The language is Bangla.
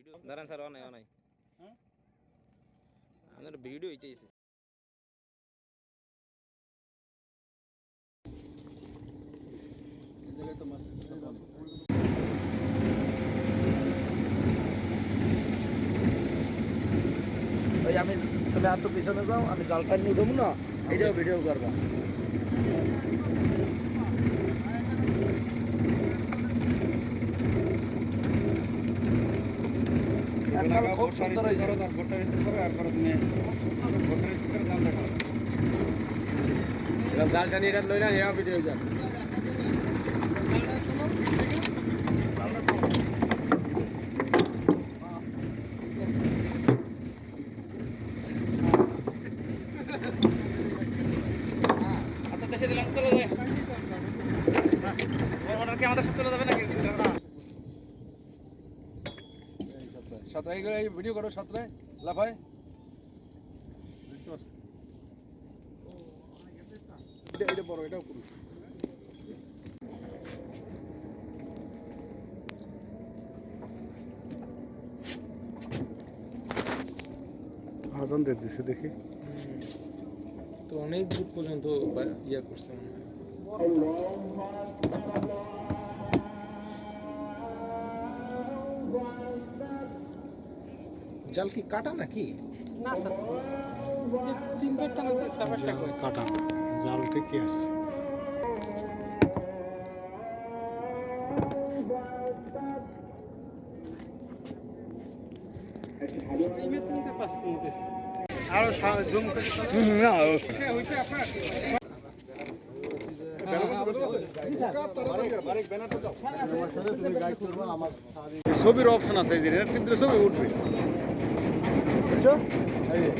ভিডিও দাঁড়ান স্যার অনাই অনাই হ্যাঁ? আপনার ভিডিও হইতেছে এই জায়গায় তো মাছ ওই আমি তুমি আর তো পিছনে যাও আমি জালটা নিয়ে দেবো না। এটাও ভিডিও করবা। খুব সুন্দর হয়েছে। ভোটটা রিসিভ করো তারপরে তুমি ভোটটা রিসিভ করে জাল দেখো জালটা নিয়ে লই না ভিডিও আচ্ছা দেশে দিলাম চলে যায়। অর্ডার কি আমাদের সাথে চলে যাবে নাকি? সাঁতরাই গেলে এই ভিডিও করো সাঁতরায়। লাফায়। এটা বড় এটাও করুন আজান দিয়ে দিছে দেখি। তো অনেক দূর পর্যন্ত ইয়ে করছে মনে হয়। জাল কি কাটা নাকি? না তিন চারটা না সাবারটা করে কাটা। জাল ঠিকই আছে। আরও জুম না ছবির অপশন আছে এই যে ছবি উঠবে। বুঝছ এই যে